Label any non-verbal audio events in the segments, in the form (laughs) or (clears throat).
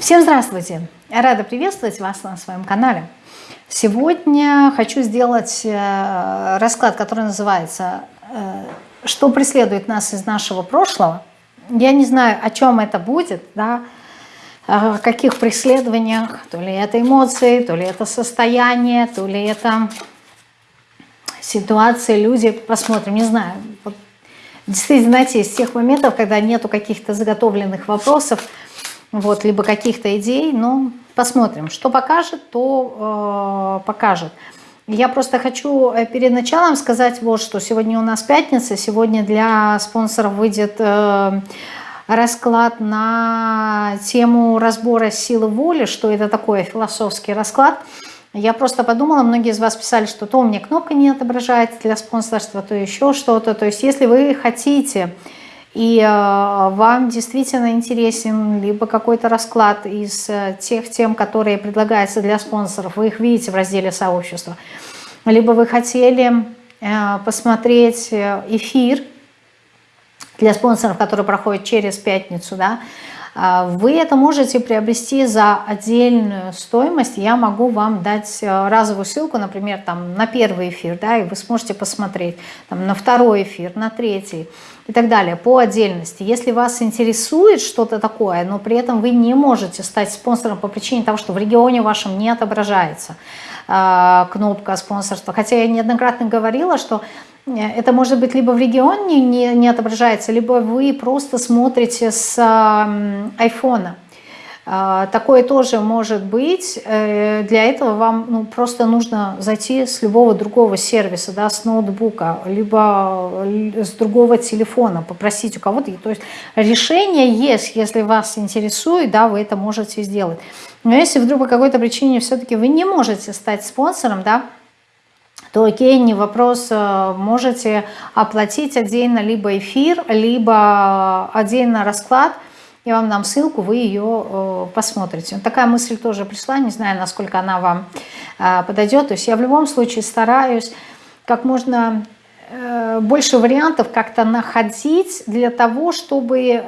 Всем здравствуйте! Рада приветствовать вас на своем канале. Сегодня хочу сделать э, расклад, который называется э, «Что преследует нас из нашего прошлого?». Я не знаю, о чем это будет, да, о каких преследованиях, то ли это эмоции, то ли это состояние, то ли это ситуации, люди, посмотрим, не знаю. Вот, действительно, знаете, из тех моментов, когда нету каких-то заготовленных вопросов, вот, либо каких-то идей, но посмотрим. Что покажет, то э, покажет. Я просто хочу э, перед началом сказать вот что. Сегодня у нас пятница, сегодня для спонсоров выйдет э, расклад на тему разбора силы воли, что это такое, философский расклад. Я просто подумала, многие из вас писали, что то у меня кнопка не отображается для спонсорства, то еще что-то. То есть если вы хотите и э, вам действительно интересен либо какой-то расклад из э, тех тем, которые предлагаются для спонсоров, вы их видите в разделе сообщества, либо вы хотели э, посмотреть эфир для спонсоров, который проходит через пятницу, да, вы это можете приобрести за отдельную стоимость. Я могу вам дать разовую ссылку, например, там, на первый эфир, да, и вы сможете посмотреть, там, на второй эфир, на третий и так далее, по отдельности. Если вас интересует что-то такое, но при этом вы не можете стать спонсором по причине того, что в регионе вашем не отображается э, кнопка спонсорства, хотя я неоднократно говорила, что э, это может быть либо в регионе не, не отображается, либо вы просто смотрите с э, айфона. А, такое тоже может быть. Э, для этого вам ну, просто нужно зайти с любого другого сервиса, да, с ноутбука, либо с другого телефона, попросить у кого-то. То есть решение есть, если вас интересует, да, вы это можете сделать. Но если вдруг по какой-то причине все-таки вы не можете стать спонсором, да, то окей, не вопрос, э, можете оплатить отдельно либо эфир, либо отдельно расклад – я вам дам ссылку, вы ее э, посмотрите. Такая мысль тоже пришла, не знаю, насколько она вам э, подойдет. То есть я в любом случае стараюсь как можно э, больше вариантов как-то находить для того, чтобы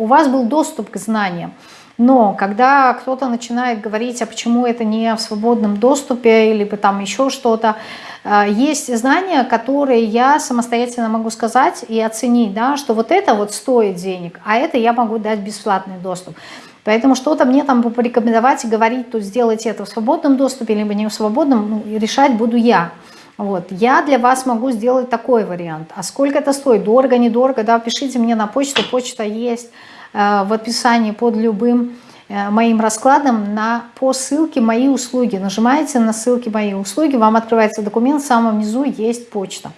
у вас был доступ к знаниям. Но когда кто-то начинает говорить, а почему это не в свободном доступе, или там еще что-то, э, есть знания, которые я самостоятельно могу сказать и оценить, да, что вот это вот стоит денег, а это я могу дать бесплатный доступ. Поэтому что-то мне там порекомендовать и говорить, тут сделайте это в свободном доступе, либо не в свободном, ну, решать буду я. Вот. Я для вас могу сделать такой вариант. А сколько это стоит? Дорого, недорого? Да, пишите мне на почту, почта есть. Э, в описании под любым э, моим раскладом на, по ссылке «Мои услуги». Нажимаете на ссылки «Мои услуги», вам открывается документ, в самом низу есть почта.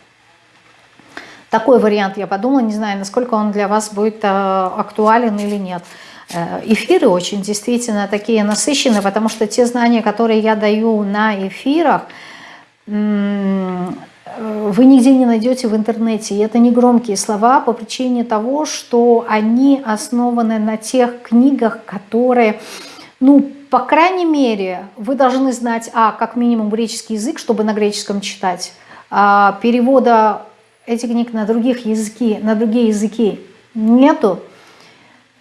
Такой вариант я подумала, не знаю, насколько он для вас будет э, актуален или нет. Эфиры очень действительно такие насыщенные, потому что те знания, которые я даю на эфирах, вы нигде не найдете в интернете. И это не громкие слова по причине того, что они основаны на тех книгах, которые, ну, по крайней мере, вы должны знать, а, как минимум греческий язык, чтобы на греческом читать, а, перевода этих книг на, других языки, на другие языки нету.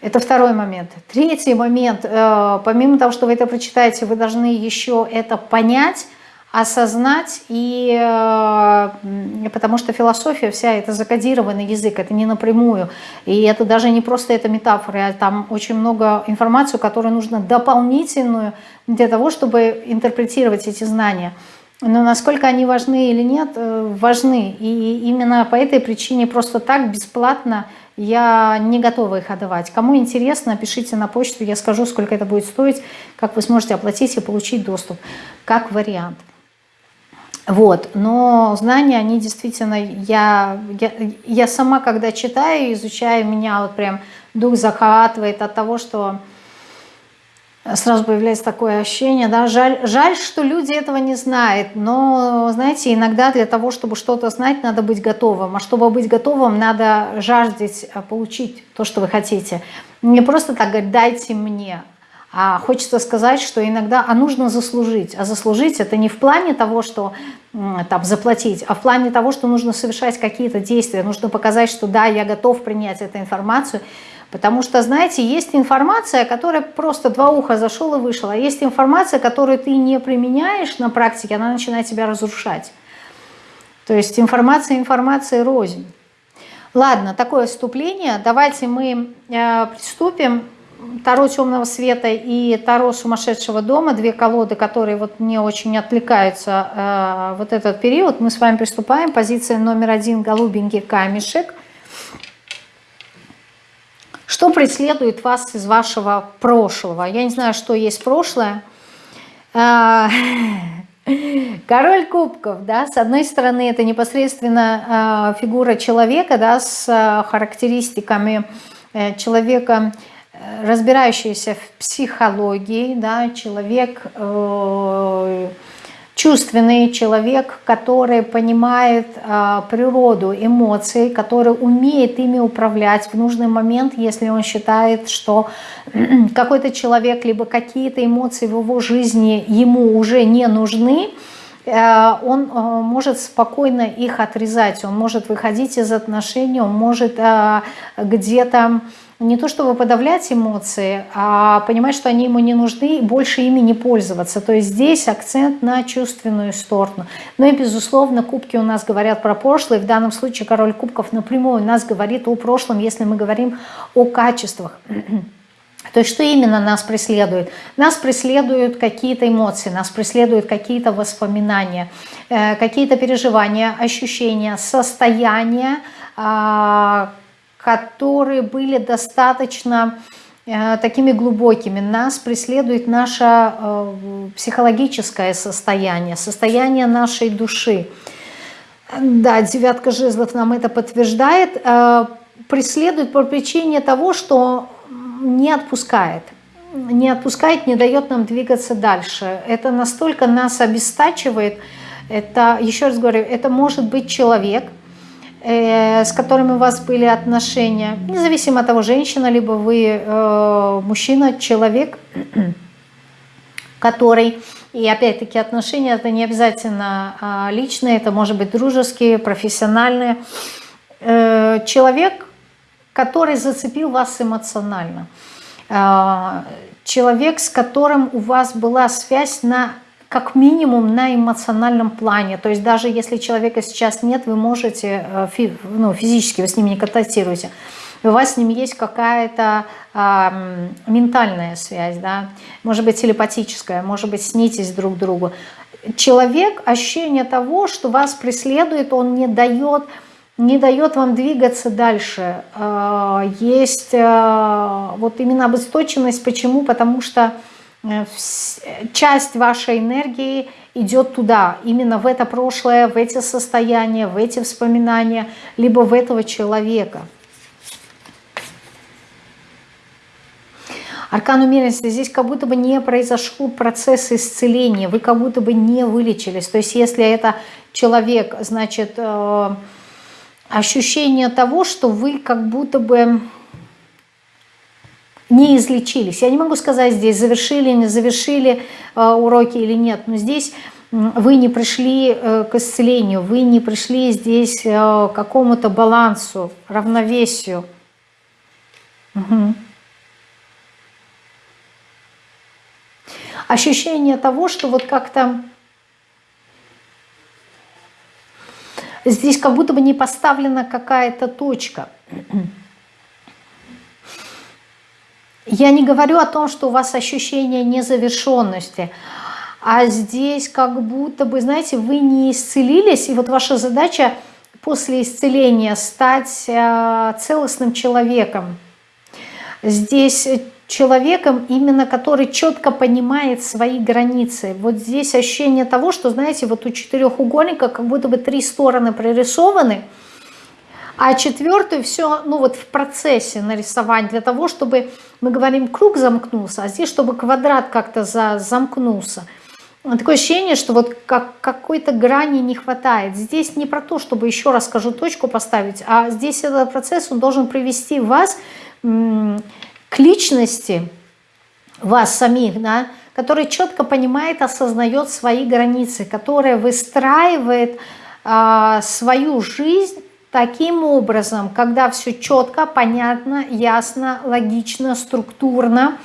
Это второй момент. Третий момент, э, помимо того, что вы это прочитаете, вы должны еще это понять, осознать, и э, потому что философия вся это закодированный язык, это не напрямую, и это даже не просто это метафоры, а там очень много информации, которую нужно дополнительную для того, чтобы интерпретировать эти знания. Но насколько они важны или нет, э, важны. И именно по этой причине просто так бесплатно я не готова их отдавать. Кому интересно, пишите на почту, я скажу, сколько это будет стоить, как вы сможете оплатить и получить доступ, как вариант. Вот, но знания, они действительно, я, я, я сама, когда читаю, изучаю, меня вот прям дух захватывает от того, что сразу появляется такое ощущение, да, жаль, жаль, что люди этого не знают, но, знаете, иногда для того, чтобы что-то знать, надо быть готовым, а чтобы быть готовым, надо жаждать э, получить то, что вы хотите. Не просто так говорить, дайте мне, а хочется сказать, что иногда а нужно заслужить. А заслужить это не в плане того, что там, заплатить, а в плане того, что нужно совершать какие-то действия. Нужно показать, что да, я готов принять эту информацию, Потому что, знаете, есть информация, которая просто два уха зашел и вышел, а есть информация, которую ты не применяешь на практике, она начинает тебя разрушать. То есть информация, информация рознь. Ладно, такое вступление. Давайте мы э, приступим. Таро темного света и Таро сумасшедшего дома, две колоды, которые вот мне очень отвлекаются э, вот этот период. Мы с вами приступаем. Позиция номер один, голубенький камешек. Что преследует вас из вашего прошлого? Я не знаю, что есть прошлое. Э, (laughs) Король кубков, да, с одной стороны, это непосредственно э, фигура человека, да, с э, характеристиками э, человека, разбирающегося в психологии, да, человек э, чувственный человек, который понимает э, природу эмоций, который умеет ими управлять в нужный момент, если он считает, что (clears throat) какой-то человек, либо какие-то эмоции в его жизни ему уже не нужны, э, он э, может спокойно их отрезать, он может выходить из отношений, он может э, где-то не то чтобы подавлять эмоции, а понимать, что они ему не нужны, и больше ими не пользоваться. То есть здесь акцент на чувственную сторону. Ну и, безусловно, кубки у нас говорят про прошлое. В данном случае король кубков напрямую у нас говорит о прошлом, если мы говорим о качествах. (clears throat) То есть что именно нас преследует? Нас преследуют какие-то эмоции, нас преследуют какие-то воспоминания, э, какие-то переживания, ощущения, состояния, а, которые были достаточно э, такими глубокими. Нас преследует наше э, психологическое состояние, состояние нашей души. Да, девятка жезлов нам это подтверждает. Э, преследует по причине того, что не отпускает. Не отпускает, не дает нам двигаться дальше. Это настолько нас обестачивает. Это, еще раз говорю, это может быть человек – с которыми у вас были отношения, независимо от того, женщина, либо вы э, мужчина, человек, (clears throat) который, и опять-таки отношения, это не обязательно а, личные, это может быть дружеские, профессиональные, э, человек, который зацепил вас эмоционально, человек, с которым у вас была связь на как минимум на эмоциональном плане. То есть даже если человека сейчас нет, вы можете, э, ну, физически вы с ним не контактируете, у вас с ним есть какая-то э, ментальная связь, да, может быть телепатическая, может быть снитесь друг другу. Человек, ощущение того, что вас преследует, он не дает, не дает вам двигаться дальше. Э, есть э, вот именно обесточенность. Почему? Потому что часть вашей энергии идет туда, именно в это прошлое, в эти состояния, в эти воспоминания, либо в этого человека. Аркан умеренности, здесь как будто бы не произошел процесс исцеления, вы как будто бы не вылечились. То есть если это человек, значит, э, ощущение того, что вы как будто бы не излечились. Я не могу сказать здесь, завершили, не завершили э, уроки или нет, но здесь вы не пришли э, к исцелению, вы не пришли здесь э, к какому-то балансу, равновесию. Угу. Ощущение того, что вот как-то здесь как будто бы не поставлена какая-то точка. Я не говорю о том, что у вас ощущение незавершенности, а здесь как будто бы, знаете, вы не исцелились, и вот ваша задача после исцеления стать э, целостным человеком. Здесь человеком, именно который четко понимает свои границы. Вот здесь ощущение того, что, знаете, вот у четырехугольника как будто бы три стороны прорисованы – а четвертую все, ну вот в процессе нарисования, для того, чтобы, мы говорим, круг замкнулся, а здесь, чтобы квадрат как-то за, замкнулся. Такое ощущение, что вот как, какой-то грани не хватает. Здесь не про то, чтобы, еще раз скажу, точку поставить, а здесь этот процесс, он должен привести вас к личности, вас самих, да, который четко понимает, осознает свои границы, которая выстраивает а, свою жизнь таким образом, когда все четко, понятно, ясно, логично, структурно,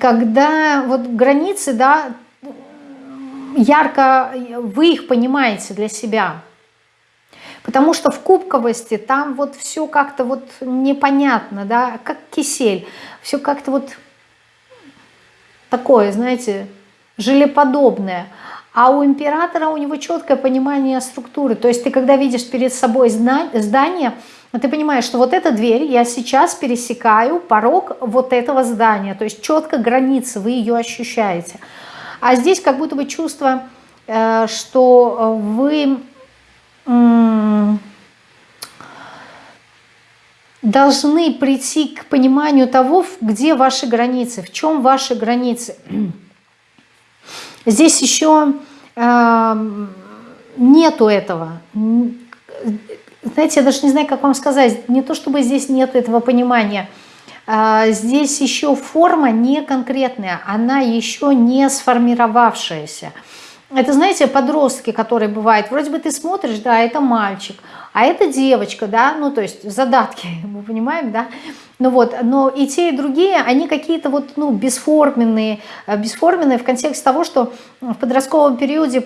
когда вот границы, да, ярко вы их понимаете для себя. Потому что в кубковости там вот все как-то вот непонятно, да, как кисель. Все как-то вот такое, знаете, желеподобное. А у императора у него четкое понимание структуры. То есть ты когда видишь перед собой здание, ты понимаешь, что вот эта дверь, я сейчас пересекаю порог вот этого здания. То есть четко границы, вы ее ощущаете. А здесь как будто бы чувство, э, что вы должны прийти к пониманию того, где ваши границы, в чем ваши границы. Здесь еще нету этого. Знаете, я даже не знаю, как вам сказать. Не то, чтобы здесь нету этого понимания. Э, здесь еще форма не конкретная, она еще не сформировавшаяся. Это, знаете, подростки, которые бывают, вроде бы ты смотришь, да, это мальчик, а это девочка, да, ну, то есть задатки, (laughs) мы понимаем, да, ну вот, но и те, и другие, они какие-то вот, ну, бесформенные, э, бесформенные в контексте того, что в подростковом периоде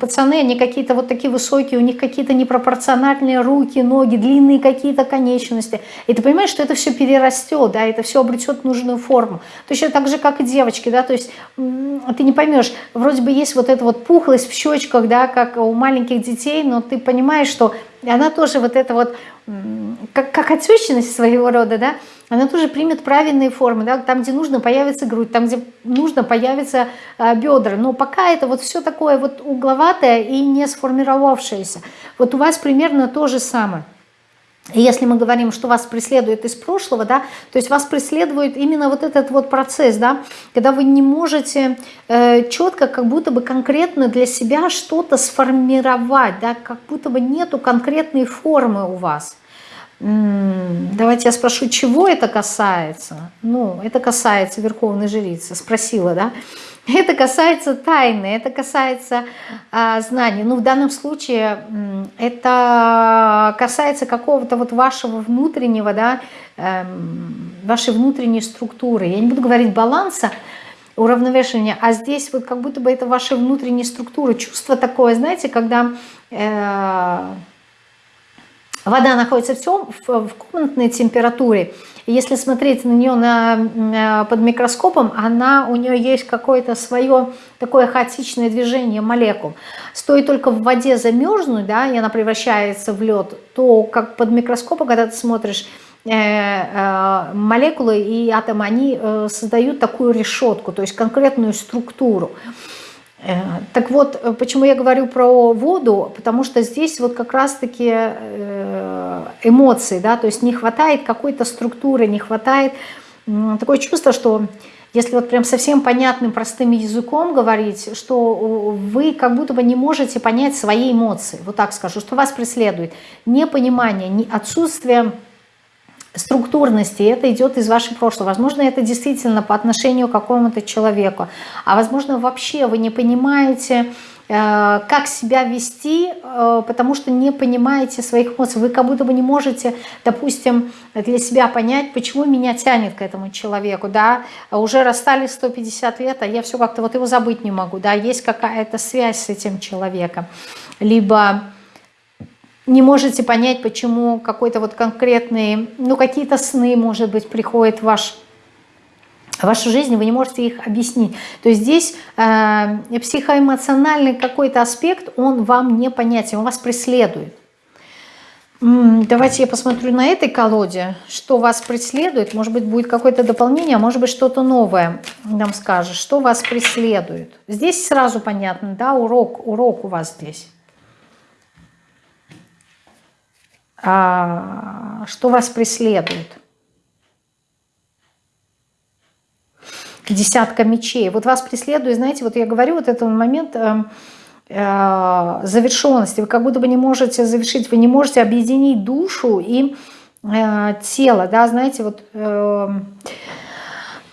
пацаны, они какие-то вот такие высокие, у них какие-то непропорциональные руки, ноги, длинные какие-то конечности. И ты понимаешь, что это все перерастет, да, это все обретет нужную форму. Точно так же, как и девочки, да, то есть ты не поймешь, вроде бы есть вот эта вот пухлость в щечках, да, как у маленьких детей, но ты понимаешь, что она тоже вот это вот как, как отечность своего рода, да, она тоже примет правильные формы, да, там, где нужно, появится грудь, там, где нужно, появятся э, бедра, но пока это вот все такое вот угловатое и не сформировавшееся. Вот у вас примерно то же самое. Если мы говорим, что вас преследует из прошлого, да, то есть вас преследует именно вот этот вот процесс, да, когда вы не можете э, четко, как будто бы конкретно для себя что-то сформировать, да, как будто бы нету конкретной формы у вас. Давайте я спрошу, чего это касается? Ну, это касается Верховной Жрицы, спросила, да? (laughs) Это касается тайны, это касается а, знаний. Ну, в данном случае это касается какого-то вот вашего внутреннего, да, эм, вашей внутренней структуры. Я не буду говорить баланса, уравновешивания, а здесь вот как будто бы это ваша внутренняя структура. Чувство такое, знаете, когда... Э, Вода находится в, тем, в комнатной температуре. Если смотреть на нее на, под микроскопом, она, у нее есть какое-то свое такое хаотичное движение молекул. Стоит только в воде замерзнуть, да, и она превращается в лед, то как под микроскопом, когда ты смотришь, э, э, молекулы и атомы, они э, создают такую решетку, то есть конкретную структуру. Э, так вот, э, почему я говорю про воду, потому что здесь вот как раз-таки э, эмоции, да, то есть не хватает какой-то структуры, не хватает такое чувство, что если вот прям совсем понятным, простым языком говорить, что вы как будто бы не можете понять свои эмоции, вот так скажу, что вас преследует. Непонимание, отсутствие структурности, это идет из вашего прошлого. Возможно, это действительно по отношению к какому-то человеку, а возможно, вообще вы не понимаете, как себя вести, э, потому что не понимаете своих эмоций. Вы как будто бы не можете, допустим, для себя понять, почему меня тянет к этому человеку. Да? Уже расстались 150 лет, а я все как-то вот его забыть не могу. Да? Есть какая-то связь с этим человеком. Либо не можете понять, почему какой-то вот конкретный, ну какие-то сны, может быть, приходят в ваш вашу жизнь, вы не можете их объяснить. То есть здесь э, психоэмоциональный какой-то аспект, он вам не понятен, он вас преследует. Давайте я посмотрю на этой колоде, что вас преследует. Может быть, будет какое-то дополнение, а может быть, что-то новое нам скажет, что вас преследует. Здесь сразу понятно, да, урок, урок у вас здесь. А, что вас преследует. Десятка мечей. Вот вас преследует, знаете, вот я говорю, вот этот момент э, э, завершенности. Вы как будто бы не можете завершить, вы не можете объединить душу и э, тело, да, знаете, вот э,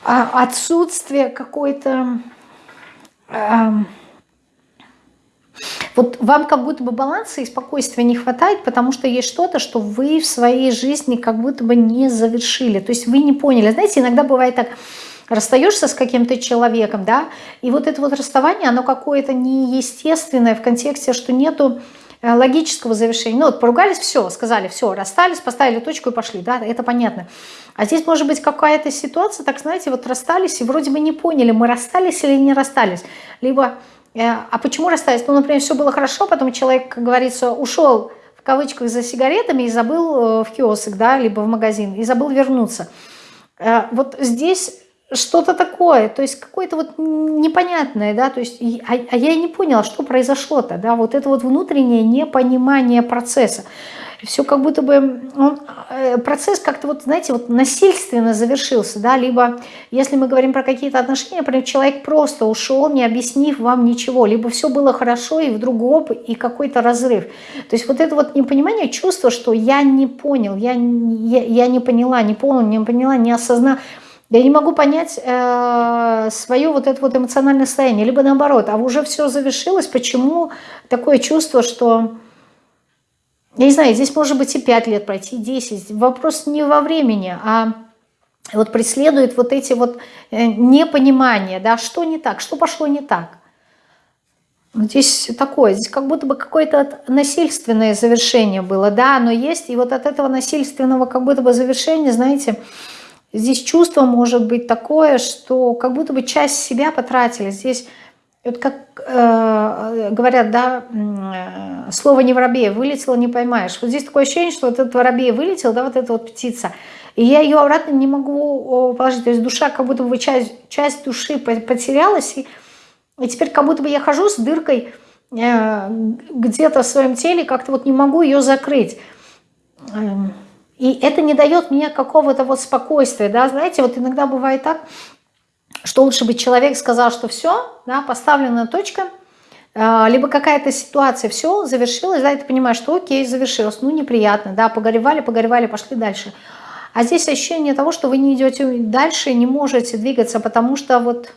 а, отсутствие какой-то... Э, Вот вам как будто бы баланса и спокойствия не хватает, потому что есть что-то, что вы в своей жизни как будто бы не завершили. То есть вы не поняли. Знаете, иногда бывает так, расстаешься с каким-то человеком, да, и вот это вот расставание, оно какое-то неестественное в контексте, что нету э, логического завершения. Ну вот поругались, все, сказали, все, расстались, поставили точку и пошли, да, это понятно. А здесь может быть какая-то ситуация, так знаете, вот расстались и вроде бы не поняли, мы расстались или не расстались. Либо, э, а почему расстались? Ну, например, все было хорошо, потом человек, как говорится, ушел в кавычках за сигаретами и забыл э, в киоск, да, либо в магазин, и забыл вернуться. Вот здесь что-то такое, то есть какое-то вот непонятное, да, то есть, а, а я и не поняла, что произошло-то, да, вот это вот внутреннее непонимание процесса. Все как будто бы, он, э, процесс как-то вот, знаете, вот насильственно завершился, да, либо, если мы говорим про какие-то отношения, например, человек просто ушел, не объяснив вам ничего, либо все было хорошо, и вдруг оп, и какой-то разрыв. То есть вот это вот непонимание, чувство, что я не понял, я, я, я не поняла, не понял, не поняла, не осознала, я не могу понять э, свое вот это вот эмоциональное состояние, либо наоборот, а уже все завершилось, почему такое чувство, что, я не знаю, здесь может быть и 5 лет пройти, и 10, вопрос не во времени, а вот преследует вот эти вот э, непонимания, да, что не так, что пошло не так. Здесь такое, здесь как будто бы какое-то насильственное завершение было, да, оно есть, и вот от этого насильственного как будто бы завершения, знаете, Здесь чувство может быть такое, что как будто бы часть себя потратили. Здесь, вот как э, говорят, да, э, слово не воробей, вылетело, не поймаешь. Вот здесь такое ощущение, что вот этот воробей вылетел, да, вот эта вот птица, и я ее обратно не могу положить. То есть душа, как будто бы часть, часть души потерялась, и, и теперь как будто бы я хожу с дыркой э, где-то в своем теле, как-то вот не могу ее закрыть. И это не дает мне какого-то вот спокойствия, да, знаете, вот иногда бывает так, что лучше бы человек сказал, что все, да, поставлена точка, а, либо какая-то ситуация, все, завершилась, да, и ты понимаешь, что окей, завершилось, ну, неприятно, да, погоревали, погоревали, пошли дальше. А здесь ощущение того, что вы не идете дальше, не можете двигаться, потому что вот...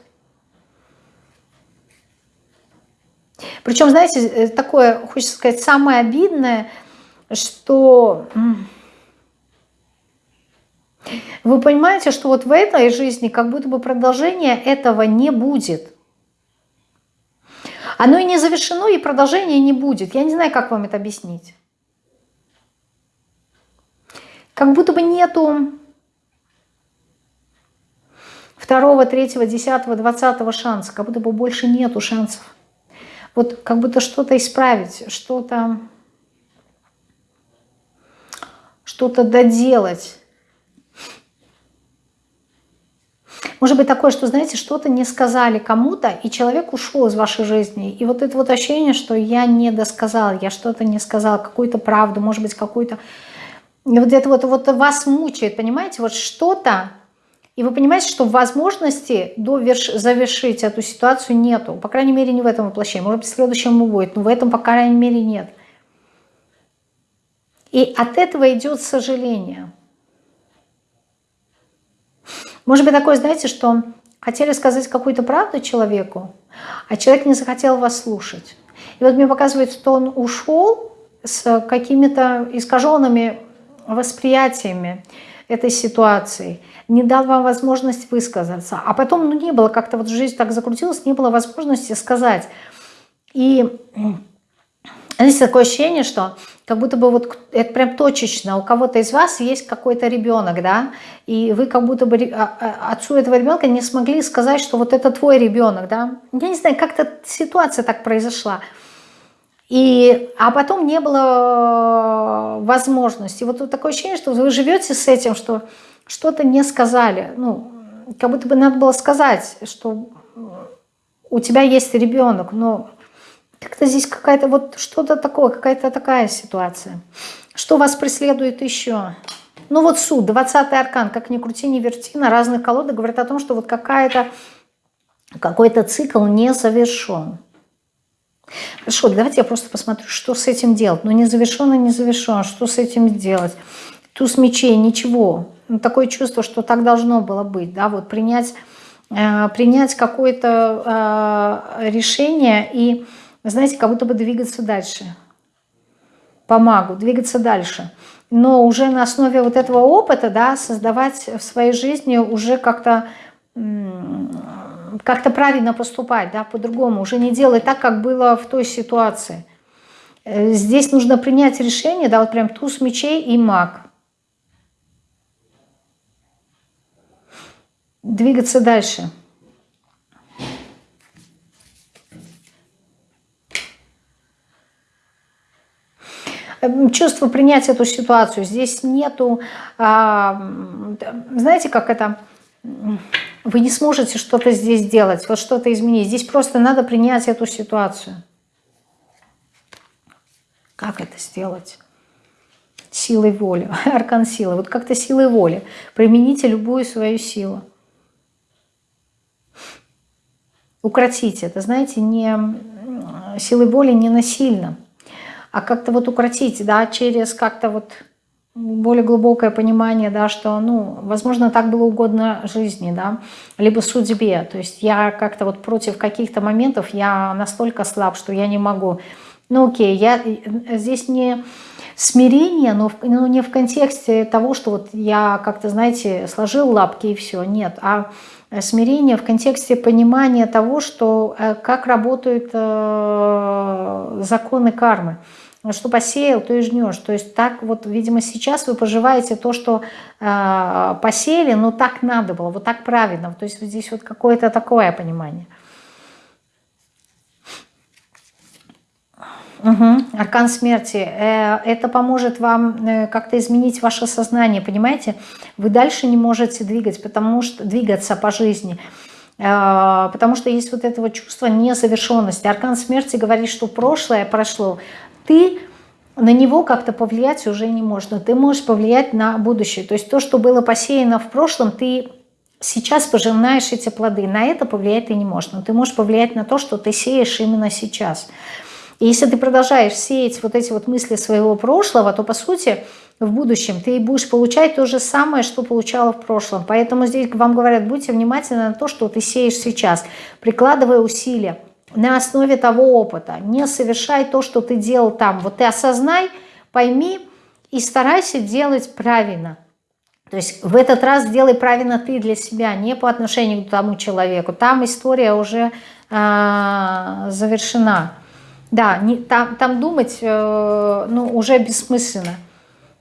Причем, знаете, э, такое, хочется сказать, самое обидное, что вы понимаете, что вот в этой жизни как будто бы продолжения этого не будет. Оно и не завершено, и продолжения не будет. Я не знаю, как вам это объяснить. Как будто бы нету второго, третьего, десятого, двадцатого шанса. Как будто бы больше нету шансов. Вот как будто что-то исправить, что-то что-то доделать. Может быть такое, что, знаете, что-то не сказали кому-то, и человек ушел из вашей жизни. И вот это вот ощущение, что я не досказал, я что-то не сказал, какую-то правду, может быть, какую-то... Вот это вот, вот вас мучает, понимаете? Вот что-то, и вы понимаете, что возможности доверш... завершить эту ситуацию нету. По крайней мере, не в этом воплощении. Может быть, в следующем будет, но в этом, по крайней мере, нет. И от этого идет сожаление. Может быть такое, знаете, что хотели сказать какую-то правду человеку, а человек не захотел вас слушать. И вот мне показывает, что он ушел с какими-то искаженными восприятиями этой ситуации, не дал вам возможность высказаться. А потом, ну, не было, как-то вот жизнь так закрутилась, не было возможности сказать. И здесь такое ощущение, что как будто бы вот это прям точечно, у кого-то из вас есть какой-то ребенок, да, и вы как будто бы а, а, отцу этого ребенка не смогли сказать, что вот это твой ребенок, да. Я не знаю, как-то ситуация так произошла. И, а потом не было возможности. Вот, вот такое ощущение, что вы живете с этим, что что-то не сказали. Ну, как будто бы надо было сказать, что у тебя есть ребенок, но как-то здесь какая-то вот что-то такое, какая-то такая ситуация. Что вас преследует еще? Ну вот суд, 20 аркан, как ни крути, ни верти, на разных колодах говорят о том, что вот какая-то какой-то цикл не завершен. Хорошо, давайте я просто посмотрю, что с этим делать. Ну не завершен и не завершен, что с этим делать? Туз мечей, ничего. Ну, такое чувство, что так должно было быть, да, вот принять, э, принять какое-то э, решение и знаете, как будто бы двигаться дальше. Помогу, двигаться дальше. Но уже на основе вот этого опыта, да, создавать в своей жизни уже как-то как-то правильно поступать, да, по-другому, уже не делать так, как было в той ситуации. Э, здесь нужно принять решение, да, вот прям туз мечей и маг. Двигаться дальше. Чувство принять эту ситуацию. Здесь нету, а, знаете, как это, вы не сможете что-то здесь сделать, вот что-то изменить. Здесь просто надо принять эту ситуацию. Как это сделать? Силой воли, (laughs) аркан силы. Вот как-то силой воли. Примените любую свою силу. Укротите это, знаете, не силой воли не насильно а как-то вот укротить, да, через как-то вот более глубокое понимание, да, что, ну, возможно, так было угодно жизни, да, либо судьбе. То есть я как-то вот против каких-то моментов, я настолько слаб, что я не могу. Ну, окей, я здесь не смирение, но, но не в контексте того, что вот я как-то, знаете, сложил лапки и все, нет, а смирение в контексте понимания того, что э, как работают э, законы кармы. Что посеял, то и жнешь. То есть так вот, видимо, сейчас вы поживаете то, что э, посеяли, но так надо было, вот так правильно. То есть здесь вот какое-то такое понимание. Угу. Аркан смерти. Э, это поможет вам э, как-то изменить ваше сознание, понимаете? Вы дальше не можете двигать, потому что двигаться по жизни, э, потому что есть вот это вот чувство незавершенности. Аркан смерти говорит, что прошлое прошло. Ты на него как-то повлиять уже не можно. Ты можешь повлиять на будущее. То есть то, что было посеяно в прошлом, ты сейчас пожинаешь эти плоды. На это повлиять ты не можешь. Но ты можешь повлиять на то, что ты сеешь именно сейчас. И если ты продолжаешь сеять вот эти вот мысли своего прошлого, то, по сути, в будущем ты будешь получать то же самое, что получала в прошлом. Поэтому здесь вам говорят, будьте внимательны на то, что ты сеешь сейчас, прикладывая усилия на основе того опыта. Не совершай то, что ты делал там. Вот ты осознай, пойми и старайся делать правильно. То есть в этот раз делай правильно ты для себя, не по отношению к тому человеку. Там история уже э, завершена. Да, не, там, там думать э, ну, уже бессмысленно.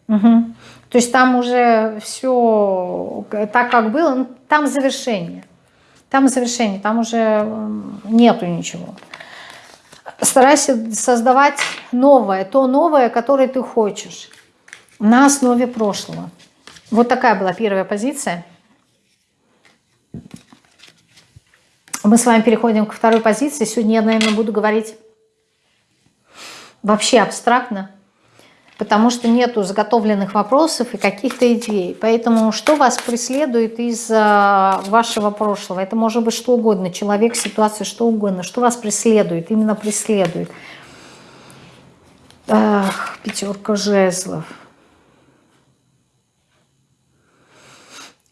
Угу. То есть там уже все так, как было, ну, там завершение. Там завершение, там уже нету ничего. Старайся создавать новое, то новое, которое ты хочешь, на основе прошлого. Вот такая была первая позиция. Мы с вами переходим к второй позиции. Сегодня я, наверное, буду говорить вообще абстрактно, потому что нету заготовленных вопросов и каких-то идей. Поэтому что вас преследует из вашего прошлого? Это может быть что угодно, человек, ситуация, что угодно. Что вас преследует, именно преследует? Ах, пятерка жезлов.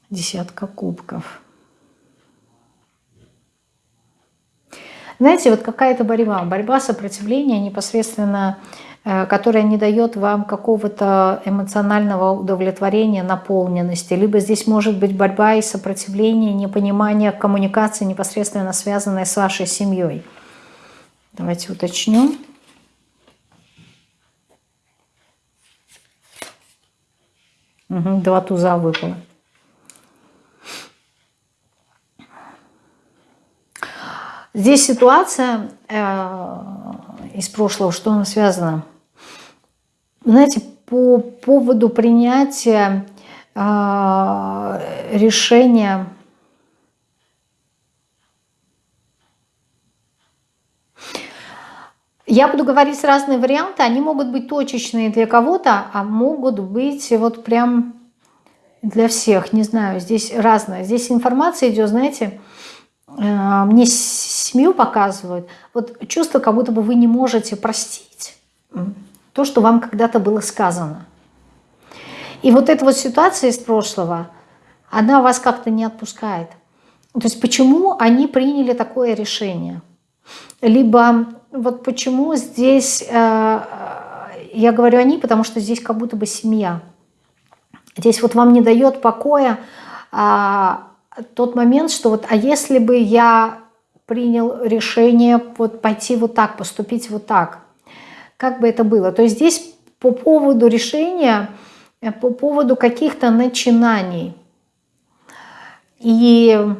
Десятка кубков. Знаете, вот какая-то борьба, борьба сопротивления непосредственно, э, которая не дает вам какого-то эмоционального удовлетворения, наполненности. Либо здесь может быть борьба и сопротивление, непонимание коммуникации, непосредственно связанная с вашей семьей. Давайте уточню. Угу, два туза выпало. Здесь ситуация э, из прошлого, что она связана? Знаете, по поводу принятия э, решения Я буду говорить разные варианты, они могут быть точечные для кого-то, а могут быть вот прям для всех, не знаю, здесь разное. Здесь информация идет, знаете, Э, мне семью показывают, вот чувство, как будто бы вы не можете простить то, что вам когда-то было сказано. И вот эта вот ситуация из прошлого, она вас как-то не отпускает. То есть почему они приняли такое решение? Либо вот почему здесь, э, я говорю они, потому что здесь как будто бы семья. Здесь вот вам не дает покоя а, тот момент, что вот, а если бы я принял решение вот пойти вот так, поступить вот так, как бы это было? То есть здесь по поводу решения, э, по поводу каких-то начинаний. И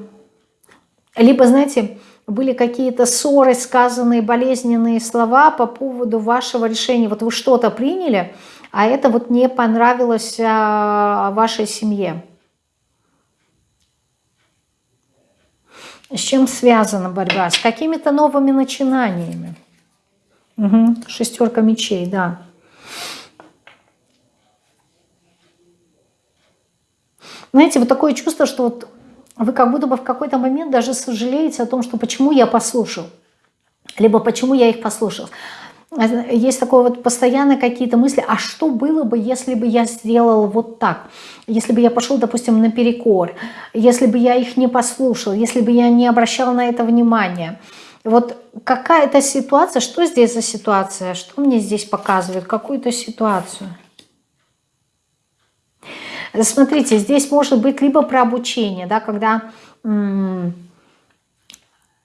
либо, знаете, были какие-то ссоры, сказанные болезненные слова по поводу вашего решения. Вот вы что-то приняли, а это вот не понравилось а, вашей семье. С чем связана борьба? С какими-то новыми начинаниями. Угу. Шестерка мечей, да. Знаете, вот такое чувство, что вот вы как будто бы в какой-то момент даже сожалеете о том, что почему я послушал, либо почему я их послушал. Есть такое вот постоянно какие-то мысли, а что было бы, если бы я сделал вот так? Если бы я пошел, допустим, наперекор, если бы я их не послушал, если бы я не обращал на это внимания. Вот какая-то ситуация, что здесь за ситуация, что мне здесь показывает, какую-то ситуацию? Смотрите, здесь может быть либо про обучение, да, когда эм,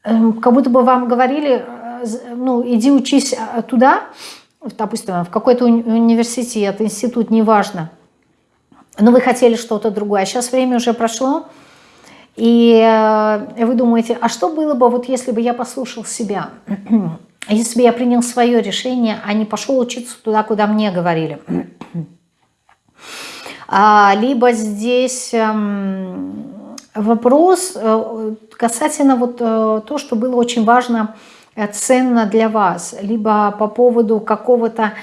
как будто бы вам говорили, э, ну, иди учись э, туда, допустим, в какой-то университет, институт, неважно, но вы хотели что-то другое, а сейчас время уже прошло, и э, вы думаете, а что было бы, вот если бы я послушал себя, (clears throat) если бы я принял свое решение, а не пошел учиться туда, куда мне говорили. (clears throat) А, либо здесь эм, вопрос э, касательно вот э, то, что было очень важно, ценно для вас, либо по поводу какого-то,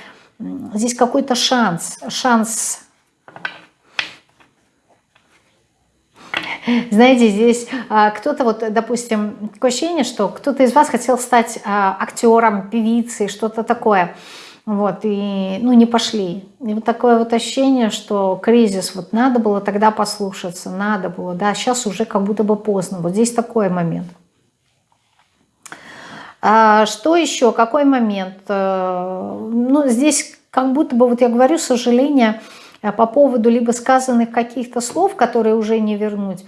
здесь какой-то шанс, шанс Знаете, здесь а, кто-то, вот, допустим, такое ощущение, что кто-то из вас хотел стать а, актером, певицей, что-то такое. Вот, и, ну, не пошли. И вот такое вот ощущение, что кризис, вот надо было тогда послушаться, надо было, да, сейчас уже как будто бы поздно. Вот здесь такой момент. А что еще, какой момент? Э, ну, здесь как будто бы, вот я говорю, сожаление э, по поводу либо сказанных каких-то слов, которые уже не вернуть,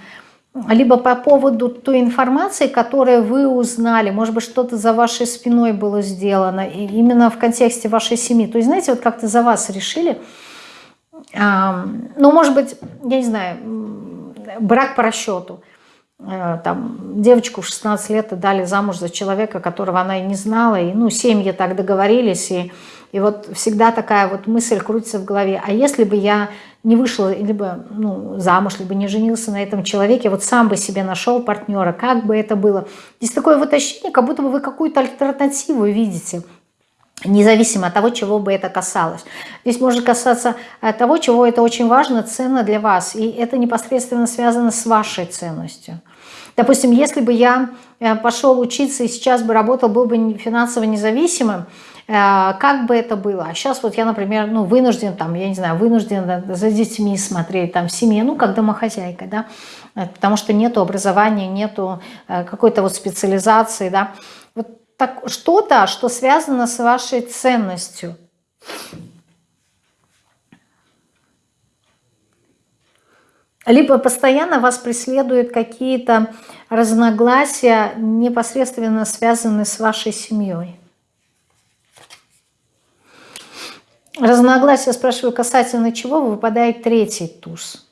либо по поводу той информации, которую вы узнали, может быть, что-то за вашей спиной было сделано, и именно в контексте вашей семьи. То есть, знаете, вот как-то за вас решили, ну, может быть, я не знаю, брак по расчету. Э, там, девочку в 16 лет дали замуж за человека, которого она и не знала, и, ну, семьи так договорились, и, и вот всегда такая вот мысль крутится в голове, а если бы я не вышла либо ну, замуж, либо не женился на этом человеке, вот сам бы себе нашел партнера, как бы это было. Здесь такое вот ощущение, как будто бы вы какую-то альтернативу видите, независимо от того, чего бы это касалось. Здесь может касаться э, того, чего это очень важно, ценно для вас, и это непосредственно связано с вашей ценностью. Допустим, если бы я э, пошел учиться и сейчас бы работал, был бы финансово независимым, как бы это было. А сейчас вот я, например, ну, вынужден, там, я не знаю, вынужден за детьми смотреть, там, в семье, ну, как домохозяйка, да, э, потому что нету образования, нету э, какой-то вот специализации, да. Вот так, что-то, что связано с вашей ценностью. Либо постоянно вас преследуют какие-то разногласия, непосредственно связанные с вашей семьей. Разногласия, спрашиваю, касательно чего выпадает третий туз.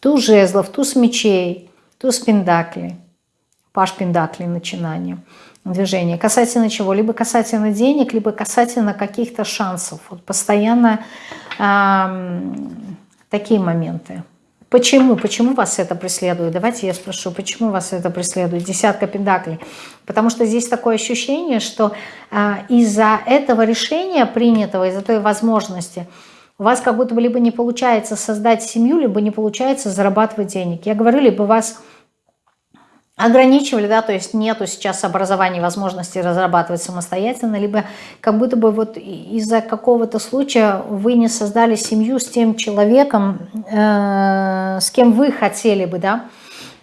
Туз жезлов, туз мечей, туз пендаклей. Паш пендаклей начинание, движение. Касательно чего? Либо касательно денег, либо касательно каких-то шансов. Вот постоянно эм, такие моменты. Почему? Почему вас это преследует? Давайте я спрошу, почему вас это преследует? Десятка пентаклей. Потому что здесь такое ощущение, что а, из-за этого решения принятого, из-за той возможности, у вас как будто бы либо не получается создать семью, либо не получается зарабатывать денег. Я говорю, либо вас ограничивали, да, то есть нету сейчас образования, возможности разрабатывать самостоятельно, либо как будто бы вот из-за какого-то случая вы не создали семью с тем человеком, э, с кем вы хотели бы, да,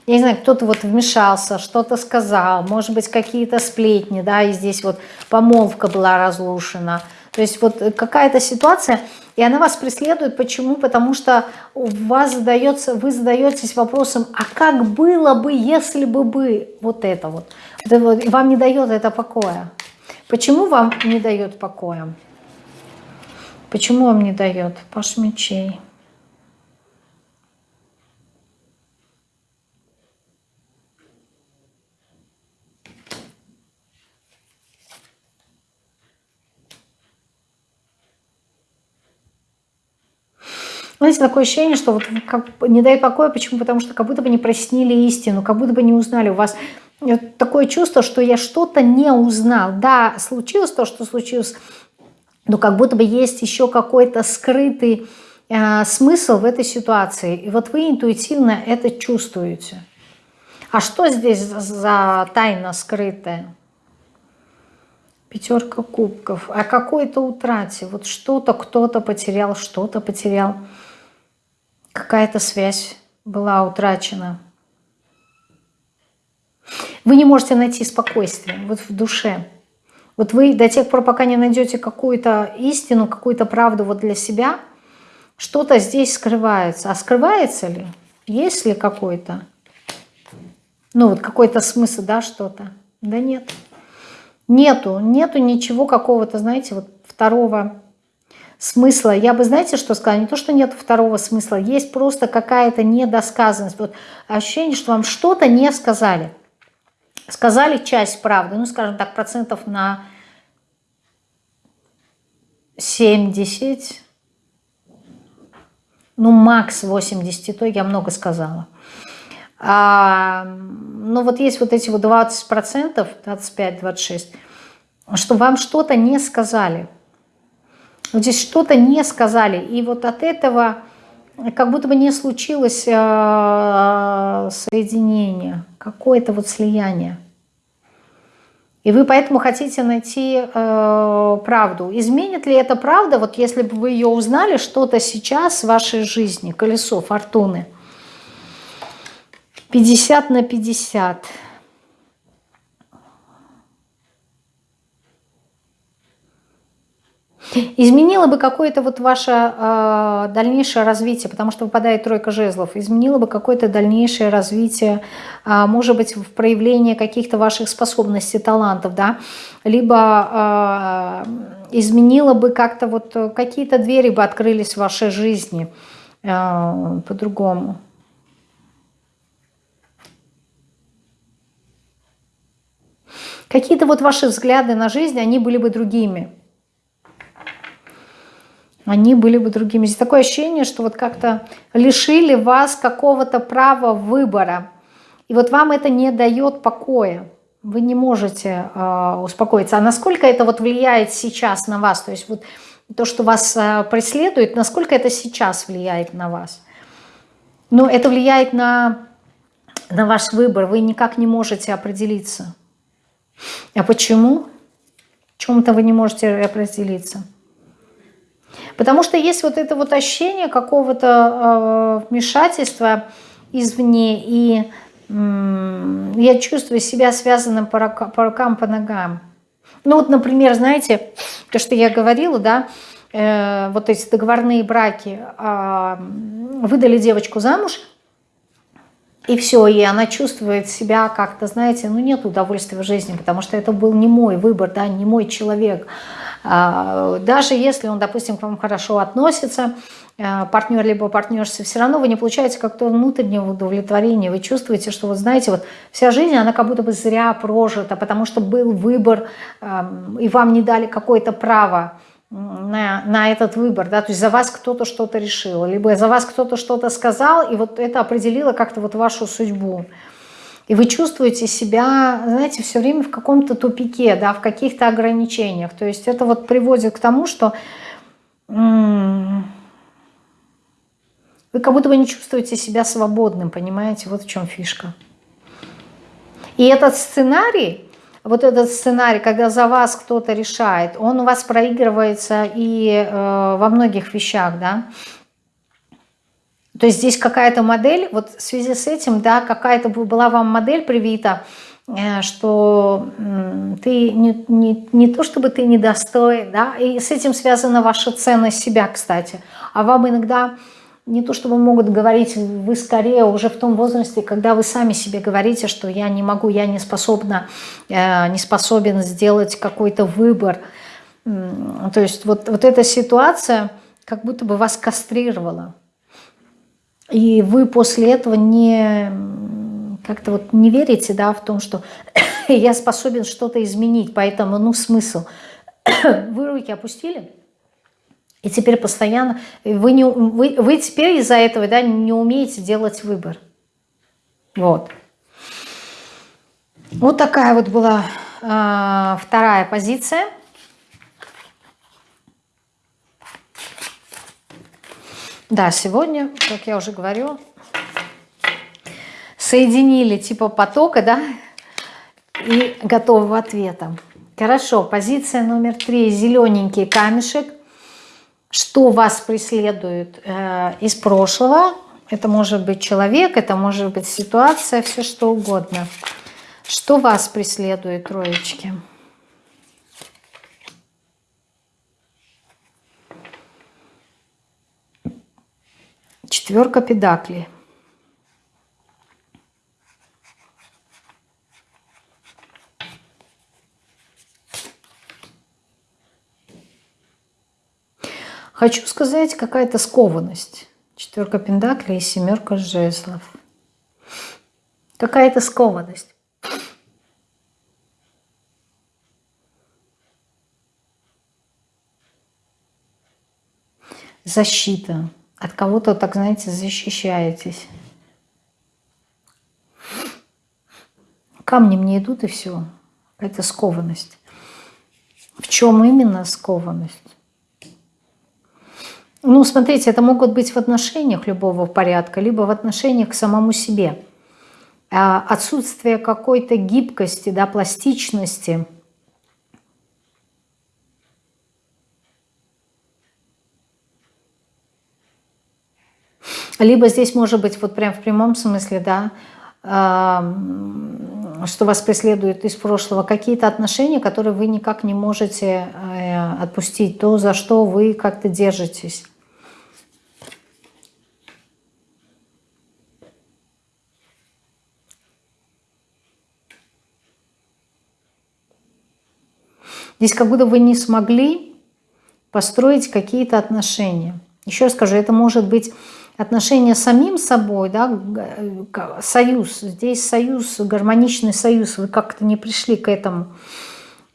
я не знаю, кто-то вот вмешался, что-то сказал, может быть, какие-то сплетни, да, и здесь вот помолвка была разрушена. То есть вот какая-то ситуация, и она вас преследует. Почему? Потому что у вас задается, вы задаетесь вопросом, а как было бы, если бы бы вот это вот. вам не дает это покоя. Почему вам не дает покоя? Почему вам не дает? Паш мечей. Знаете, такое ощущение, что вот как, не дает покоя. Почему? Потому что как будто бы не прояснили истину, как будто бы не узнали. У вас такое чувство, что я что-то не узнал. Да, случилось то, что случилось, но как будто бы есть еще какой-то скрытый э, смысл в этой ситуации. И вот вы интуитивно это чувствуете. А что здесь за тайна скрытая? Пятерка кубков. О какой-то утрате. Вот что-то кто-то потерял, что-то потерял какая-то связь была утрачена. Вы не можете найти спокойствие вот в душе. Вот вы до тех пор, пока не найдете какую-то истину, какую-то правду вот для себя, что-то здесь скрывается. А скрывается ли? Есть ли какой-то? Ну вот какой-то смысл, да, что-то? Да нет. Нету, нету ничего какого-то, знаете, вот второго смысла. Я бы, знаете, что сказала? Не то, что нет второго смысла, есть просто какая-то недосказанность. Вот ощущение, что вам что-то не сказали. Сказали часть правды, ну, скажем так, процентов на 70, ну, макс 80, то я много сказала. А, ну, вот есть вот эти вот 20 процентов, 25-26, что вам что-то не сказали – вот здесь что-то не сказали. И вот от этого как будто бы не случилось э, соединение, какое-то вот слияние. И вы поэтому хотите найти э, правду. Изменит ли эта правда, вот если бы вы ее узнали, что-то сейчас в вашей жизни, колесо фортуны? 50 на 50. Изменило бы какое-то вот ваше э, дальнейшее развитие, потому что выпадает тройка жезлов, изменило бы какое-то дальнейшее развитие, э, может быть, в проявлении каких-то ваших способностей, талантов, да, либо э, изменило бы как-то вот какие-то двери бы открылись в вашей жизни э, по-другому. Какие-то вот ваши взгляды на жизнь, они были бы другими они были бы другими. Здесь такое ощущение, что вот как-то лишили вас какого-то права выбора. И вот вам это не дает покоя. Вы не можете э, успокоиться. А насколько это вот влияет сейчас на вас? То есть вот то, что вас э, преследует, насколько это сейчас влияет на вас? Ну, это влияет на, на ваш выбор. Вы никак не можете определиться. А почему? Чем-то вы не можете определиться. Потому что есть вот это вот ощущение какого-то э, вмешательства извне, и э, я чувствую себя связанным по, рукам, по рукам, по ногам. Ну вот, например, знаете, то, что я говорила, да, э, вот эти договорные браки, э, выдали девочку замуж, и все, и она чувствует себя как-то, знаете, ну нет удовольствия в жизни, потому что это был не мой выбор, да, не мой человек. А, даже если он, допустим, к вам хорошо относится, а, партнер либо партнерша, все равно вы не получаете как-то внутреннего удовлетворения. Вы чувствуете, что вот знаете, вот вся жизнь, она как будто бы зря прожита, потому что был выбор, и вам не дали какое-то право на, на этот выбор, да, то есть за вас кто-то что-то решил, либо за вас кто-то что-то сказал, и вот это определило как-то вот вашу судьбу. И вы чувствуете себя, знаете, все время в каком-то тупике, да, в каких-то ограничениях. То есть это вот приводит к тому, что вы как будто бы не чувствуете себя свободным, понимаете? Вот в чем фишка. И этот сценарий, вот этот сценарий, когда за вас кто-то решает, он у вас проигрывается и э, во многих вещах, да. То есть здесь какая-то модель, вот в связи с этим, да, какая-то была вам модель привита, э, что ты не, не, не то чтобы ты недостоин, да, и с этим связана ваша ценность себя, кстати. А вам иногда не то чтобы могут говорить, вы скорее уже в том возрасте, когда вы сами себе говорите, что я не могу, я не способна, э, не способен сделать какой-то выбор. То есть вот, вот эта ситуация как будто бы вас кастрировала. И вы после этого не как-то вот не верите да, в том, что (coughs) я способен что-то изменить, поэтому ну смысл. (coughs) Вы руки опустили? И теперь постоянно, вы, не, вы, вы теперь из-за этого да, не умеете делать выбор. Вот. Вот такая вот была э, вторая позиция. Да, сегодня, как я уже говорю, соединили типа потока, да, и готового ответа. Хорошо, позиция номер три, зелененький камешек что вас преследует э, из прошлого. Это может быть человек, это может быть ситуация, все что угодно. Что вас преследует, троечки? Четверка педаклей. Хочу сказать, какая-то скованность. Четверка пентаклей и семерка жезлов. Какая-то скованность. Защита. От кого-то, так знаете, защищаетесь. Камни мне идут и все. Это скованность. В чем именно скованность? Ну, смотрите, это могут быть в отношениях любого порядка, либо в отношениях к самому себе. А отсутствие какой-то гибкости, да, пластичности. Либо здесь может быть вот прям в прямом смысле, да, что вас преследует из прошлого, какие-то отношения, которые вы никак не можете э, отпустить, то, за что вы как-то держитесь. Здесь как будто вы не смогли построить какие-то отношения. Еще раз скажу, это может быть отношения с самим собой, да, союз. Здесь союз, гармоничный союз, вы как-то не пришли к этому.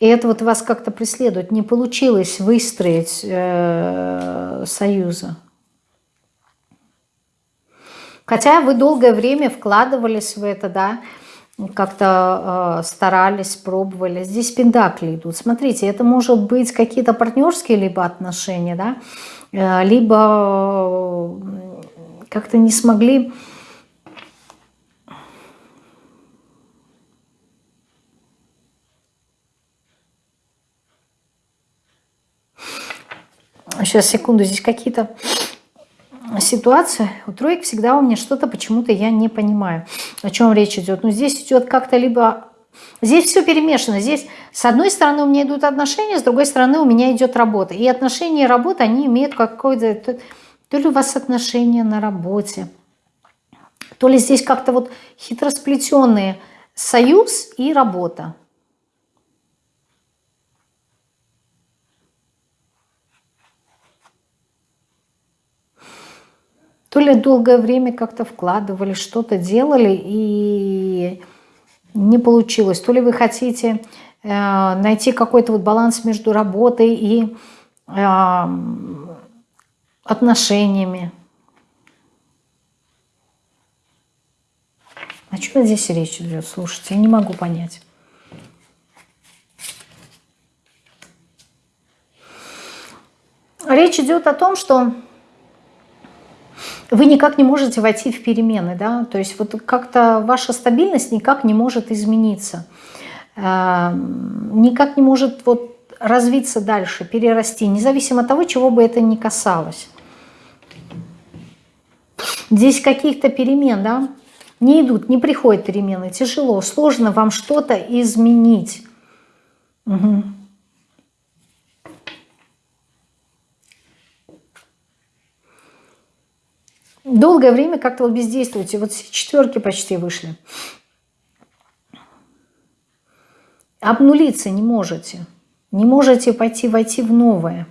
И это вот вас как-то преследует. Не получилось выстроить э, союза. Хотя вы долгое время вкладывались в это, да, как-то э, старались, пробовали. Здесь пендакли идут. Смотрите, это может быть какие-то партнерские либо отношения, да, э, либо э, как-то не смогли... Сейчас, секунду, здесь какие-то ситуация, у троек всегда у меня что-то почему-то я не понимаю, о чем речь идет. Но здесь идет как-то либо... Здесь все перемешано. Здесь с одной стороны у меня идут отношения, с другой стороны у меня идет работа. И отношения и работа, они имеют какое-то... То ли у вас отношения на работе, то ли здесь как-то вот хитросплетенные союз и работа. То ли долгое время как-то вкладывали, что-то делали и не получилось. То ли вы хотите э, найти какой-то вот баланс между работой и э, отношениями. О чем здесь речь идет? Слушайте, я не могу понять. Речь идет о том, что вы никак не можете войти в перемены, да, то есть вот как-то ваша стабильность никак не может измениться, эм, никак не может вот развиться дальше, перерасти, независимо от того, чего бы это ни касалось. Здесь каких-то перемен, да, не идут, не приходят перемены. Тяжело, сложно вам что-то изменить. Угу. Долгое время как-то вот бездействуете. Вот четверки почти вышли. Обнулиться не можете. Не можете пойти войти в новое.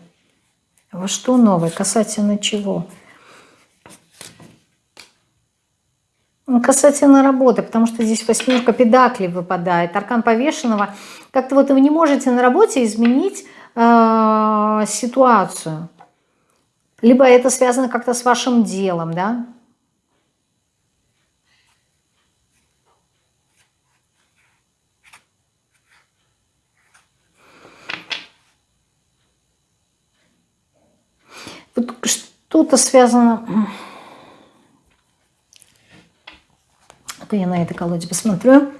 Во что новое? Касательно чего? Ну, касательно работы, потому что здесь восьмерка педаклей выпадает, аркан повешенного. Как-то вот вы не можете на работе изменить э, ситуацию. Либо это связано как-то с вашим делом, да? Вот что-то связано... Это я на этой колоде посмотрю.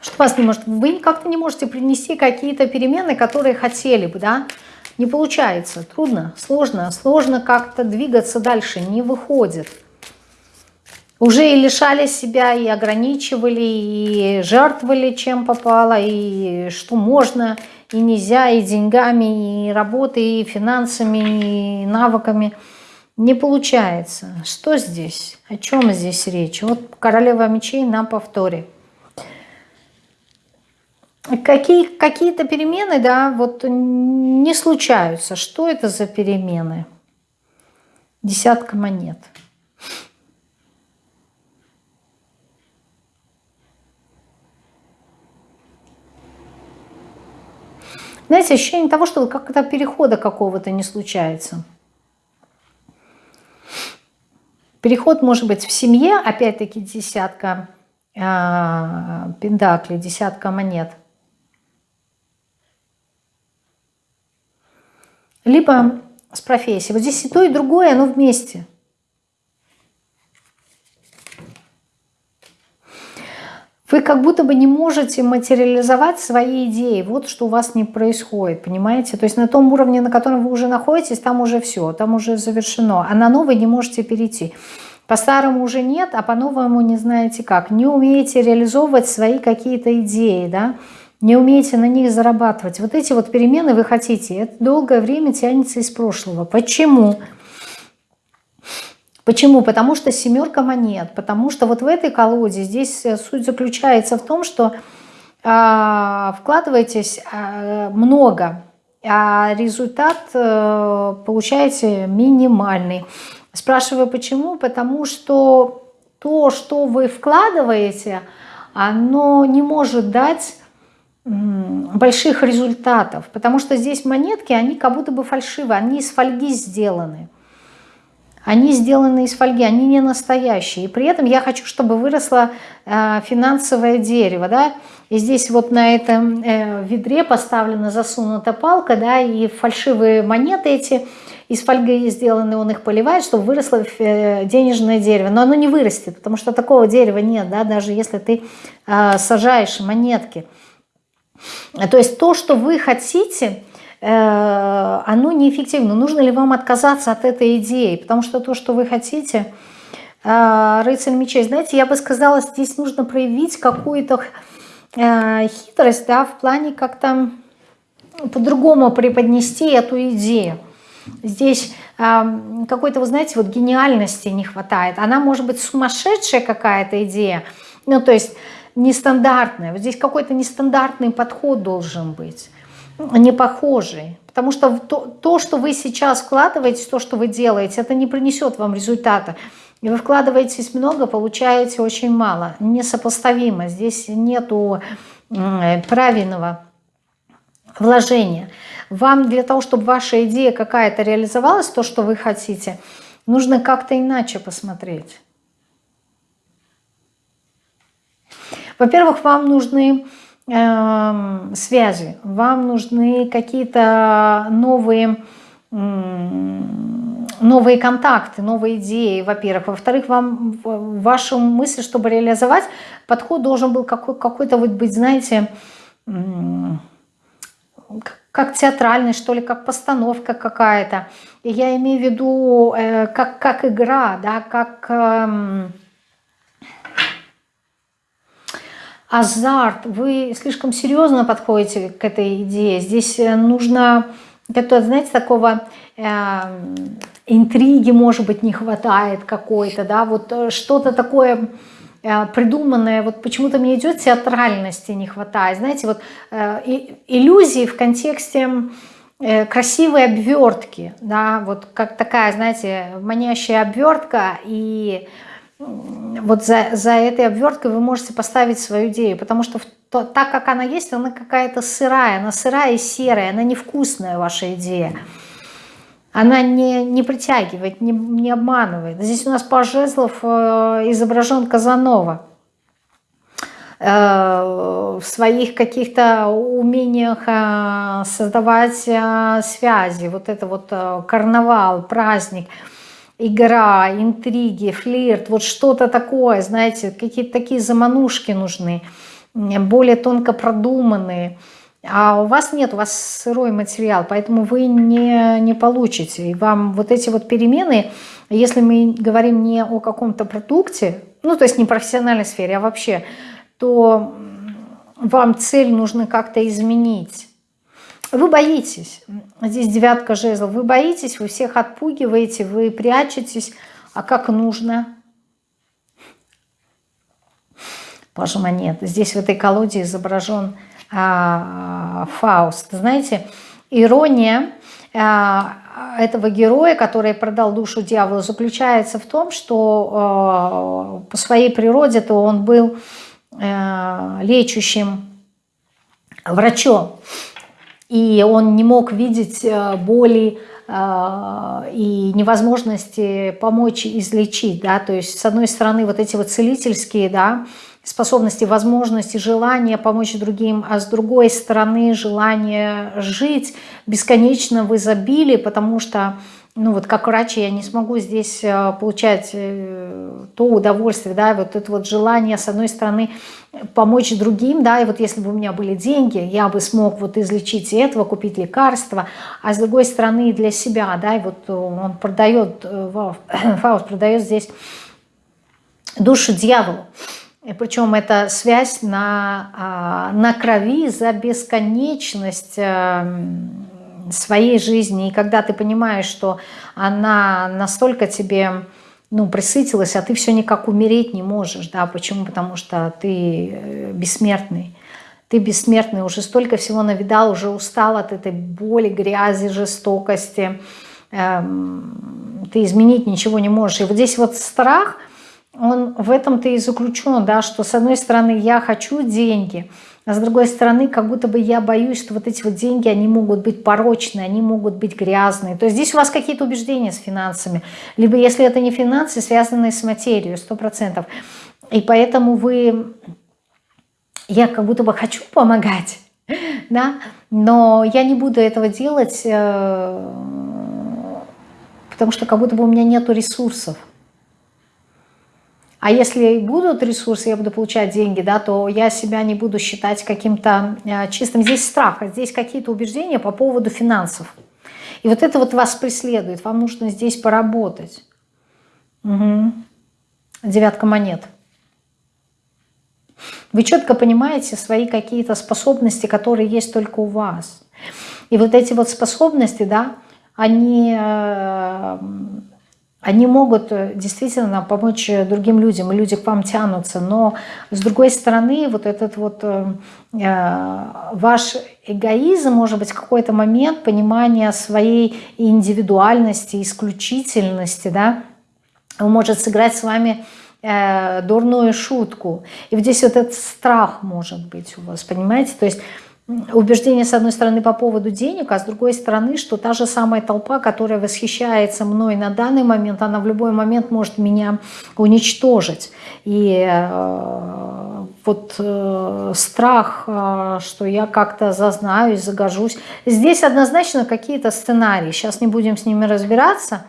Что вас не может... Вы как-то не можете принести какие-то перемены, которые хотели бы, да? Не получается, трудно, сложно, сложно как-то двигаться дальше, не выходит. Уже и лишали себя, и ограничивали, и жертвовали чем попало, и что можно, и нельзя, и деньгами, и работой, и финансами, и навыками. Не получается. Что здесь? О чем здесь речь? Вот королева мечей на повторе. Какие, какие-то перемены, да, вот не случаются. Что это за перемены? Десятка монет. Знаете, ощущение того, что как-то перехода какого-то не случается. Переход может быть в семье, опять-таки десятка э, пентаклей, десятка монет – либо с профессией. Вот здесь и то, и другое, оно вместе. Вы как будто бы не можете материализовать свои идеи. Вот что у вас не происходит, понимаете? То есть на том уровне, на котором вы уже находитесь, там уже все, там уже завершено. А на новый не можете перейти. По-старому уже нет, а по-новому не знаете как. Не умеете реализовывать свои какие-то идеи, да? не умеете на них зарабатывать. Вот эти вот перемены вы хотите, это долгое время тянется из прошлого. Почему? Почему? Потому что семерка монет, потому что вот в этой колоде здесь э, суть заключается в том, что э, вкладываетесь э, много, а результат э, получаете минимальный. Спрашиваю почему? Потому что то, что вы вкладываете, оно не может дать больших результатов, потому что здесь монетки, они как будто бы фальшивые, они из фольги сделаны. Они сделаны из фольги, они не настоящие. И при этом я хочу, чтобы выросло э, финансовое дерево. Да? И здесь вот на этом э, ведре поставлена засунута палка, да, и фальшивые монеты эти из фольги сделаны, он их поливает, чтобы выросло э, денежное дерево. Но оно не вырастет, потому что такого дерева нет, да, даже если ты сажаешь монетки. То есть то, что вы хотите, оно неэффективно. Нужно ли вам отказаться от этой идеи? Потому что то, что вы хотите, э, рыцарь мечей, знаете, я бы сказала, здесь нужно проявить какую-то э, хитрость, да, в плане как-то по-другому преподнести эту идею. Здесь какой-то, вы знаете, вот гениальности не хватает. Она может быть сумасшедшая какая-то идея, ну, то есть нестандартное. Вот здесь какой-то нестандартный подход должен быть, не похожий. Потому что то, то, что вы сейчас вкладываете, то, что вы делаете, это не принесет вам результата. И вы вкладываетесь много, получаете очень мало. Несопоставимо. Здесь нету правильного вложения. Вам для того, чтобы ваша идея какая-то реализовалась, то, что вы хотите, нужно как-то иначе посмотреть. Во-первых, вам нужны э, связи, вам нужны какие-то новые, новые контакты, новые идеи, во-первых. Во-вторых, вам вашу мысль, чтобы реализовать, подход должен был какой-то какой быть, знаете, как театральный, что ли, как постановка какая-то. Я имею в виду э, как, как игра, да, как э, азарт. Вы слишком серьезно подходите к этой идее. Здесь э, нужно, знаете, такого э, интриги, может быть, не хватает какой-то, да, вот э, что-то такое Э, придуманное, вот почему-то мне идет театральности не хватает, знаете, вот э, иллюзии в контексте красивой обвертки, да, вот как такая, знаете, манящая обвертка, и вот за, за этой обверткой вы можете поставить свою идею, потому что то, так как она есть, она какая-то сырая, она сырая и серая, она невкусная ваша идея она не, не притягивает, не, не обманывает. Здесь у нас по жезлов э, изображен Казанова э, в своих каких-то умениях э, создавать связи. Вот это вот карнавал, праздник, игра, интриги, флирт, вот что-то такое, знаете, какие-то такие заманушки нужны, более тонко продуманные. А у вас нет, у вас сырой материал, поэтому вы не, не получите. И вам вот эти вот перемены, если мы говорим не о каком-то продукте, ну то есть не профессиональной сфере, а вообще, то вам цель нужно как-то изменить. Вы боитесь, здесь девятка жезлов, вы боитесь, вы всех отпугиваете, вы прячетесь, а как нужно? Пажа монет. Здесь в этой колоде изображен а, Фауст. Знаете, ирония а, этого героя, который продал душу дьяволу, заключается в том, что а, по своей природе-то он был лечащим врачом. И он не мог видеть боли и невозможности помочь излечить. Да? То есть, с одной стороны, вот эти вот целительские да, способности, возможности, желания помочь другим, а с другой стороны желание жить бесконечно в изобилии, потому что, ну вот как врач я не смогу здесь э, получать э, то удовольствие, да, вот это вот желание, с одной стороны, помочь другим, да, и вот если бы у меня были деньги, я бы смог вот излечить этого, купить лекарства, а с другой стороны для себя, да, и вот он продает, э, (coughs) Фауст продает здесь душу дьяволу. И причем это связь на, а, на крови за бесконечность э, своей жизни. И когда ты понимаешь, что она настолько тебе ну, присытилась, а ты все никак умереть не можешь. Да? Почему? Потому что ты э, бессмертный. Ты бессмертный, уже столько всего навидал, уже устал от этой боли, грязи, жестокости. Эм, ты изменить ничего не можешь. И вот здесь вот страх – он в этом-то и заключен, да, что с одной стороны я хочу деньги, а с другой стороны как будто бы я боюсь, что вот эти вот деньги, они могут быть порочные, они могут быть грязные. То есть здесь у вас какие-то убеждения с финансами, либо если это не финансы, связанные с материей, сто процентов. И поэтому вы, я как будто бы хочу помогать, (laughs) да, но я не буду этого делать, э, потому что как будто бы у меня нету ресурсов. А если будут ресурсы, я буду получать деньги, да, то я себя не буду считать каким-то э, чистым. Здесь страх, а здесь какие-то убеждения по поводу финансов. И вот это вот вас преследует. Вам нужно здесь поработать. Угу. Девятка монет. Вы четко понимаете свои какие-то способности, которые есть только у вас. И вот эти вот способности, да, они э, они могут э, действительно помочь э, другим людям, и люди к вам тянутся, но с другой стороны, вот этот вот э, э ваш эгоизм, может быть, какой-то момент понимания своей индивидуальности, исключительности, да, может сыграть с вами э, дурную шутку. И вот здесь вот этот страх может быть у вас, понимаете? То есть убеждение, с одной стороны, по поводу денег, а с другой стороны, что та же самая толпа, которая восхищается мной на данный момент, она в любой момент может меня уничтожить. И э, вот э, страх, э, что я как-то зазнаюсь, загожусь. Здесь однозначно какие-то сценарии. Сейчас не будем с ними разбираться,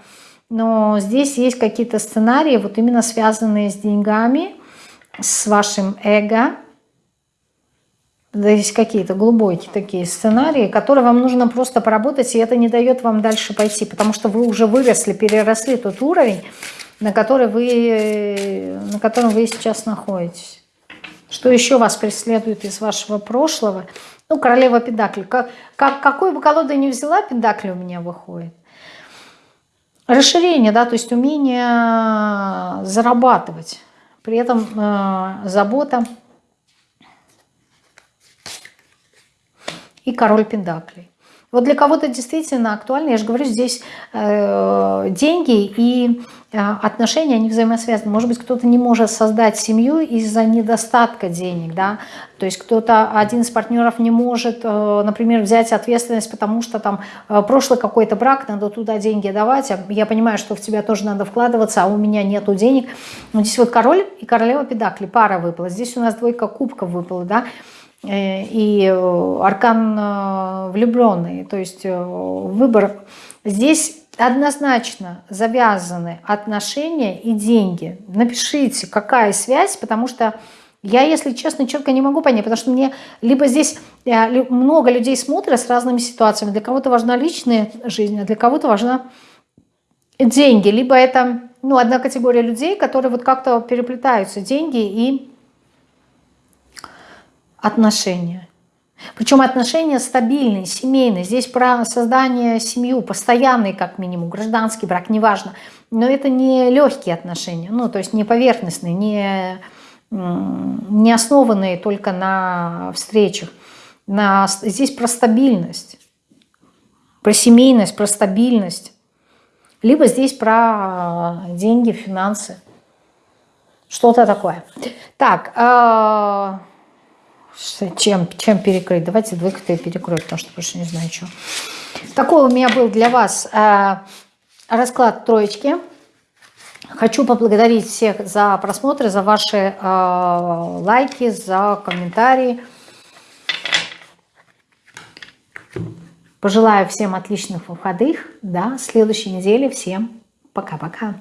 но здесь есть какие-то сценарии, вот именно связанные с деньгами, с вашим эго, есть какие-то глубокие такие сценарии, которые вам нужно просто поработать, и это не дает вам дальше пойти, потому что вы уже выросли, переросли тот уровень, на, который вы, на котором вы сейчас находитесь. Что еще вас преследует из вашего прошлого? Ну, королева Педакли. Как, как, какой бы колоду ни взяла, Педакли у меня выходит. Расширение, да, то есть умение зарабатывать. При этом э, забота и король Пендаклей. Вот для кого-то действительно актуально, я же говорю, здесь э, деньги и э, отношения, они взаимосвязаны. Может быть, кто-то не может создать семью из-за недостатка денег, да, то есть кто-то, один из партнеров не может, э, например, взять ответственность, потому что там э, прошлый какой-то брак, надо туда деньги давать, а я понимаю, что в тебя тоже надо вкладываться, а у меня нету денег. Но здесь вот король и королева педакли, пара выпала, здесь у нас двойка кубков выпала, да, и э, аркан э, влюбленный, то есть выбор. Здесь однозначно завязаны отношения и деньги. Напишите, какая связь, потому что я, если честно, четко не могу понять, потому что мне либо здесь много людей смотрят с разными ситуациями, для кого-то важна личная жизнь, а для кого-то важна деньги, либо это ну, одна категория людей, которые вот как-то переплетаются, деньги и отношения. Причем отношения стабильные, семейные. Здесь про создание семью, постоянный как минимум, гражданский брак, неважно. Но это не легкие отношения, ну то есть не поверхностные, не, не основанные только на встречах. На, здесь про стабильность, про семейность, про стабильность. Либо здесь про деньги, финансы. Что-то такое. Так, э чем, чем перекрыть? Давайте двойку-то и перекрою, потому что больше не знаю, что. Такой у меня был для вас э, расклад троечки. Хочу поблагодарить всех за просмотры, за ваши э, лайки, за комментарии. Пожелаю всем отличных выходных. До следующей недели. Всем пока-пока.